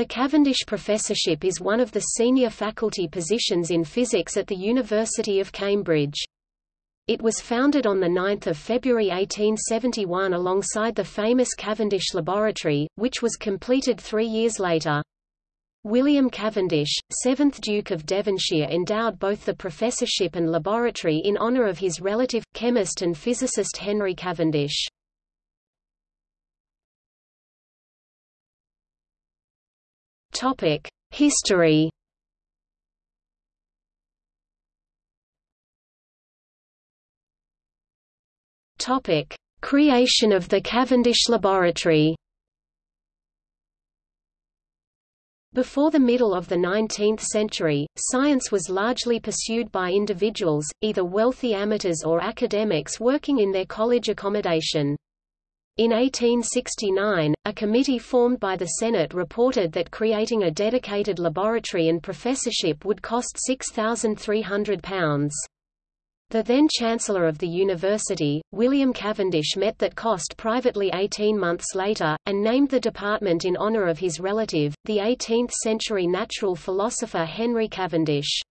The Cavendish Professorship is one of the senior faculty positions in physics at the University of Cambridge. It was founded on 9 February 1871 alongside the famous Cavendish Laboratory, which was completed three years later. William Cavendish, 7th Duke of Devonshire endowed both the professorship and laboratory in honour of his relative, chemist and physicist Henry Cavendish. History Topic: Creation of the Cavendish Laboratory. Before the middle of the 19th century, science was largely pursued by individuals, either wealthy amateurs or academics working in their college accommodation. In 1869, a committee formed by the Senate reported that creating a dedicated laboratory and professorship would cost £6,300. The then Chancellor of the University, William Cavendish met that cost privately 18 months later, and named the department in honor of his relative, the 18th-century natural philosopher Henry Cavendish.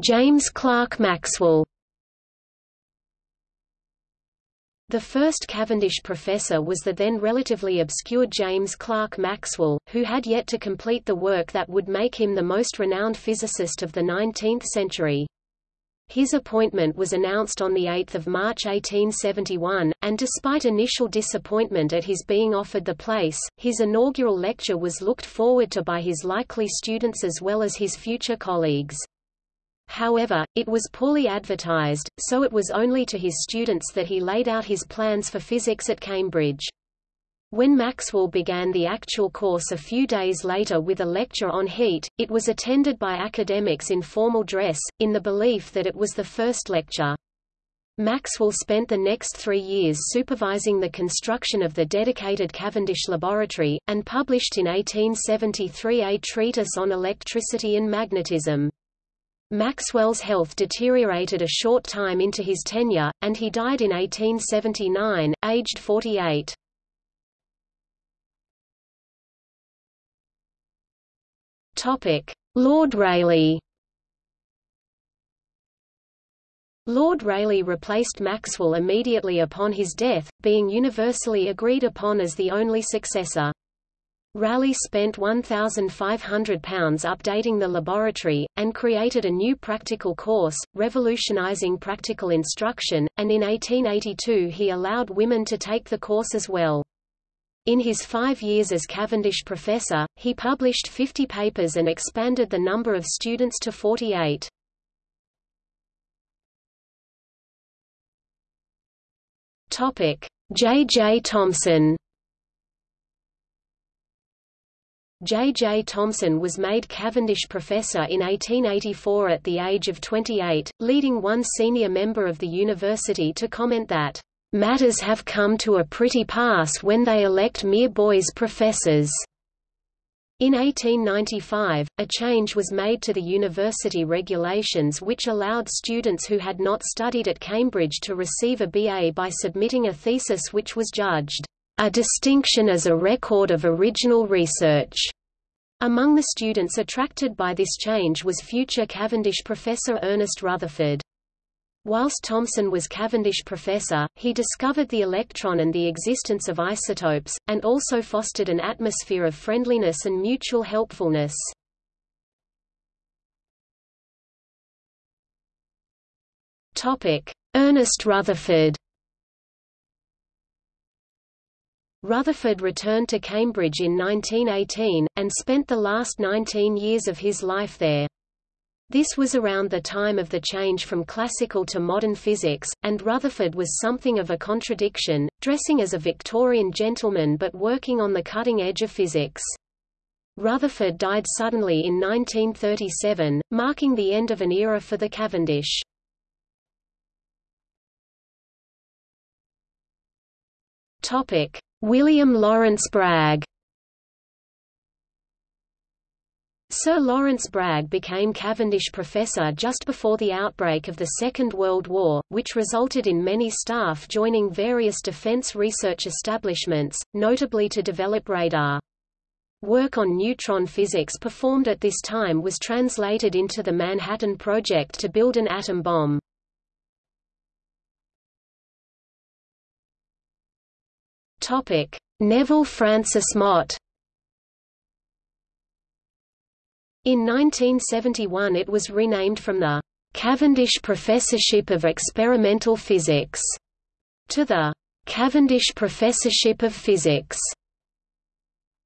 James Clerk Maxwell The first Cavendish professor was the then relatively obscure James Clerk Maxwell, who had yet to complete the work that would make him the most renowned physicist of the 19th century. His appointment was announced on 8 March 1871, and despite initial disappointment at his being offered the place, his inaugural lecture was looked forward to by his likely students as well as his future colleagues. However, it was poorly advertised, so it was only to his students that he laid out his plans for physics at Cambridge. When Maxwell began the actual course a few days later with a lecture on heat, it was attended by academics in formal dress, in the belief that it was the first lecture. Maxwell spent the next three years supervising the construction of the dedicated Cavendish Laboratory, and published in 1873 a treatise on electricity and magnetism. Maxwell's health deteriorated a short time into his tenure, and he died in 1879, aged 48. Lord Rayleigh Lord Rayleigh replaced Maxwell immediately upon his death, being universally agreed upon as the only successor. Rayleigh spent £1,500 updating the laboratory, and created a new practical course, revolutionizing practical instruction, and in 1882 he allowed women to take the course as well. In his five years as Cavendish professor, he published 50 papers and expanded the number of students to 48. J. J. Thomson J. J. Thomson was made Cavendish Professor in 1884 at the age of 28, leading one senior member of the university to comment that, "...matters have come to a pretty pass when they elect mere boys professors." In 1895, a change was made to the university regulations which allowed students who had not studied at Cambridge to receive a BA by submitting a thesis which was judged a distinction as a record of original research. Among the students attracted by this change was future Cavendish professor Ernest Rutherford. Whilst Thomson was Cavendish professor, he discovered the electron and the existence of isotopes, and also fostered an atmosphere of friendliness and mutual helpfulness. Ernest Rutherford Rutherford returned to Cambridge in 1918, and spent the last 19 years of his life there. This was around the time of the change from classical to modern physics, and Rutherford was something of a contradiction, dressing as a Victorian gentleman but working on the cutting edge of physics. Rutherford died suddenly in 1937, marking the end of an era for the Cavendish. William Lawrence Bragg Sir Lawrence Bragg became Cavendish Professor just before the outbreak of the Second World War, which resulted in many staff joining various defense research establishments, notably to develop radar. Work on neutron physics performed at this time was translated into the Manhattan Project to build an atom bomb. Topic: Neville Francis Mott In 1971 it was renamed from the Cavendish Professorship of Experimental Physics to the Cavendish Professorship of Physics.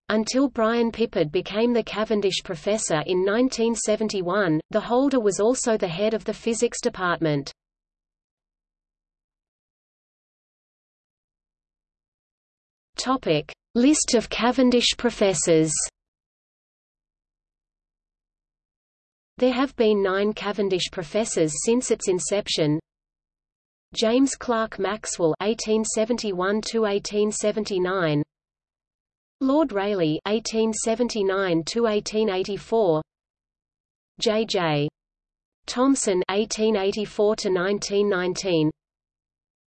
Until Brian Pippard became the Cavendish Professor in 1971, the holder was also the head of the physics department. Topic: List of Cavendish professors. There have been nine Cavendish professors since its inception. James Clerk Maxwell (1871–1879), Lord Rayleigh (1879–1884), J. J. Thomson (1884–1919),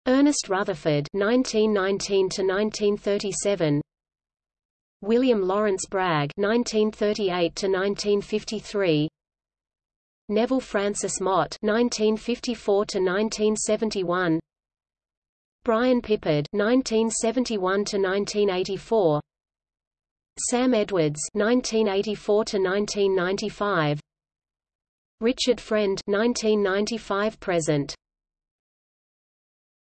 Ernest Rutherford (1919–1937), William Lawrence Bragg (1938–1953). Neville Francis Mott (1954–1971), Brian Pippard (1971–1984), Sam Edwards (1984–1995), Richard Friend (1995–present).